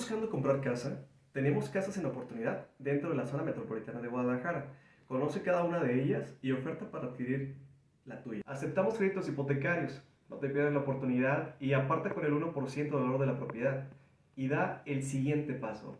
buscando comprar casa? Tenemos casas en oportunidad dentro de la zona metropolitana de Guadalajara. Conoce cada una de ellas y oferta para adquirir la tuya. Aceptamos créditos hipotecarios, no te pierdas la oportunidad y aparta con el 1% del valor de la propiedad. Y da el siguiente paso.